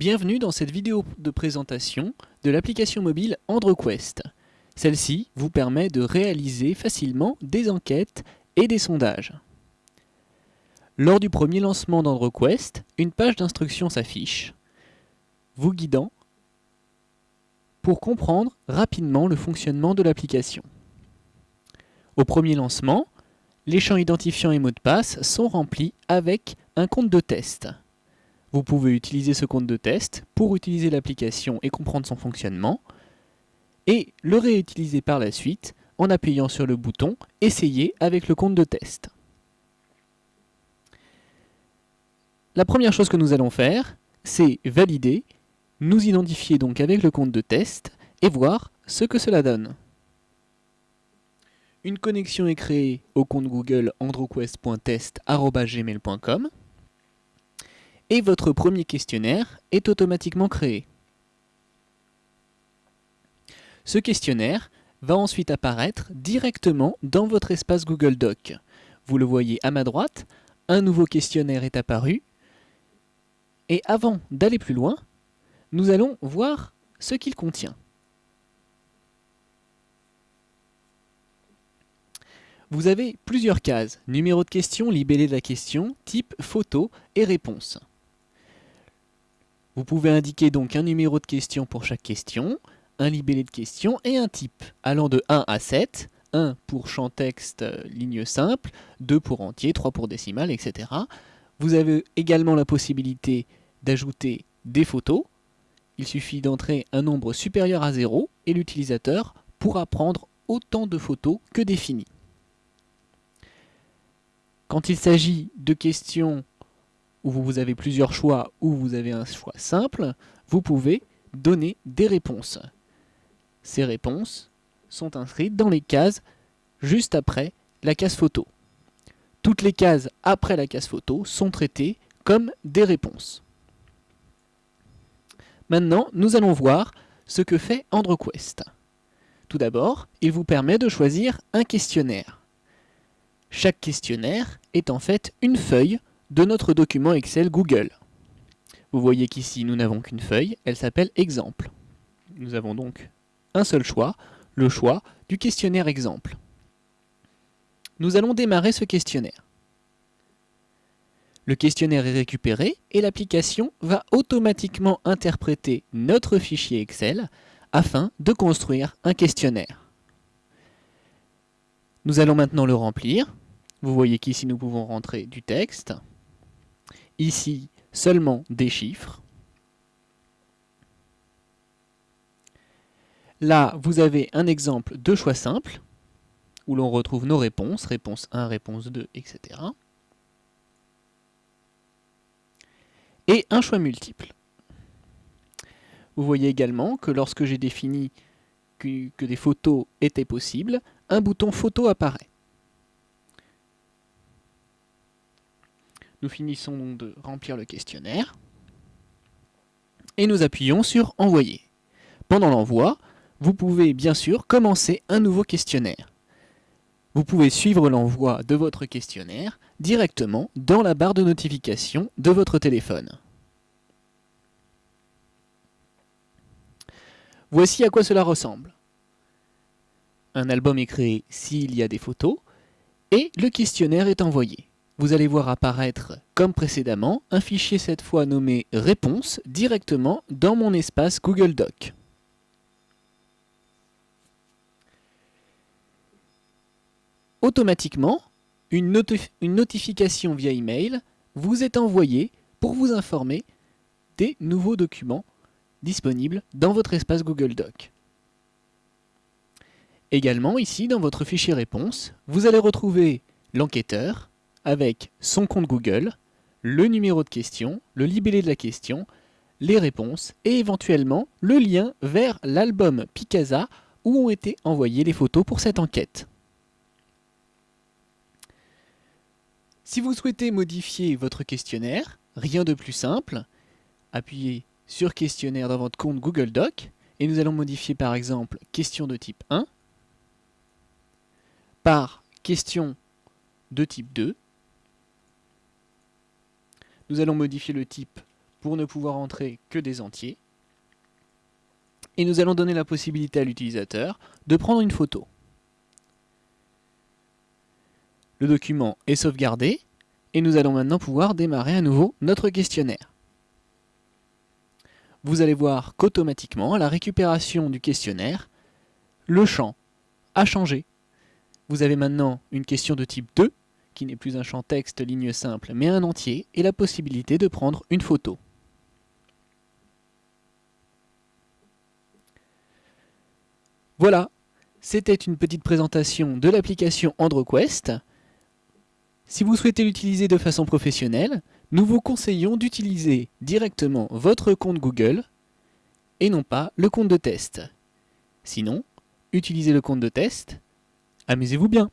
Bienvenue dans cette vidéo de présentation de l'application mobile AndroQuest. Celle-ci vous permet de réaliser facilement des enquêtes et des sondages. Lors du premier lancement d'AndroQuest, une page d'instruction s'affiche, vous guidant pour comprendre rapidement le fonctionnement de l'application. Au premier lancement, les champs identifiants et mots de passe sont remplis avec un compte de test. Vous pouvez utiliser ce compte de test pour utiliser l'application et comprendre son fonctionnement, et le réutiliser par la suite en appuyant sur le bouton « Essayer avec le compte de test ». La première chose que nous allons faire, c'est valider, nous identifier donc avec le compte de test et voir ce que cela donne. Une connexion est créée au compte Google androquest.test.gmail.com et votre premier questionnaire est automatiquement créé. Ce questionnaire va ensuite apparaître directement dans votre espace Google Doc. Vous le voyez à ma droite, un nouveau questionnaire est apparu. Et avant d'aller plus loin, nous allons voir ce qu'il contient. Vous avez plusieurs cases, numéro de question, libellé de la question, type, photo et réponse. Vous pouvez indiquer donc un numéro de question pour chaque question, un libellé de question et un type, allant de 1 à 7, 1 pour champ texte euh, ligne simple, 2 pour entier, 3 pour décimal, etc. Vous avez également la possibilité d'ajouter des photos. Il suffit d'entrer un nombre supérieur à 0 et l'utilisateur pourra prendre autant de photos que défini. Quand il s'agit de questions où vous avez plusieurs choix ou vous avez un choix simple, vous pouvez donner des réponses. Ces réponses sont inscrites dans les cases juste après la case photo. Toutes les cases après la case photo sont traitées comme des réponses. Maintenant, nous allons voir ce que fait AndroQuest. Tout d'abord, il vous permet de choisir un questionnaire. Chaque questionnaire est en fait une feuille de notre document Excel Google. Vous voyez qu'ici, nous n'avons qu'une feuille, elle s'appelle Exemple. Nous avons donc un seul choix, le choix du questionnaire Exemple. Nous allons démarrer ce questionnaire. Le questionnaire est récupéré et l'application va automatiquement interpréter notre fichier Excel afin de construire un questionnaire. Nous allons maintenant le remplir. Vous voyez qu'ici nous pouvons rentrer du texte, ici seulement des chiffres. Là, vous avez un exemple de choix simple, où l'on retrouve nos réponses, réponse 1, réponse 2, etc. Et un choix multiple. Vous voyez également que lorsque j'ai défini que, que des photos étaient possibles, un bouton photo apparaît. Nous finissons de remplir le questionnaire et nous appuyons sur Envoyer. Pendant l'envoi, vous pouvez bien sûr commencer un nouveau questionnaire. Vous pouvez suivre l'envoi de votre questionnaire directement dans la barre de notification de votre téléphone. Voici à quoi cela ressemble. Un album est créé s'il y a des photos et le questionnaire est envoyé vous allez voir apparaître, comme précédemment, un fichier cette fois nommé Réponse directement dans mon espace Google Doc. Automatiquement, une, notification via email vous est envoyée pour vous informer des nouveaux documents disponibles dans votre espace Google Doc. Également, ici, dans votre fichier réponse, vous allez retrouver l'enquêteur, avec son compte Google, le numéro de question, le libellé de la question, les réponses et éventuellement le lien vers l'album Picasa où ont été envoyées les photos pour cette enquête. Si vous souhaitez modifier votre questionnaire, rien de plus simple, appuyez sur questionnaire dans votre compte Google Doc et nous allons modifier par exemple question de type 1 par question de type 2 nous allons modifier le type pour ne pouvoir entrer que des entiers. Et nous allons donner la possibilité à l'utilisateur de prendre une photo. Le document est sauvegardé et nous allons maintenant pouvoir démarrer à nouveau notre questionnaire. Vous allez voir qu'automatiquement, à la récupération du questionnaire, le champ a changé. Vous avez maintenant une question de type 2, qui n'est plus un champ texte ligne simple, mais un entier, et la possibilité de prendre une photo. Voilà, c'était une petite présentation de l'application AndroQuest. Si vous souhaitez l'utiliser de façon professionnelle, nous vous conseillons d'utiliser directement votre compte Google et non pas le compte de test. Sinon, utilisez le compte de test, amusez-vous bien